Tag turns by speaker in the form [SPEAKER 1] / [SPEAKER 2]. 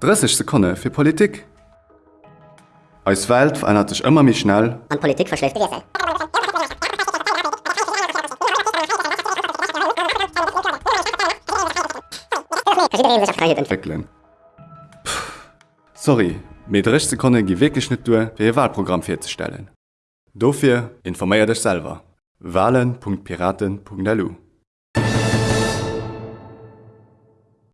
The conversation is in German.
[SPEAKER 1] 30 Sekunden für Politik. Als Welt verändert sich immer mehr schnell.
[SPEAKER 2] An Politik verschläft Gräse.
[SPEAKER 1] entwickeln. Sorry, mit 30 Sekunden gi wirklich nicht durch, für Ihr Wahlprogramm vorzustellen. Dafür informiert euch selber. Wahlen.piraten.lu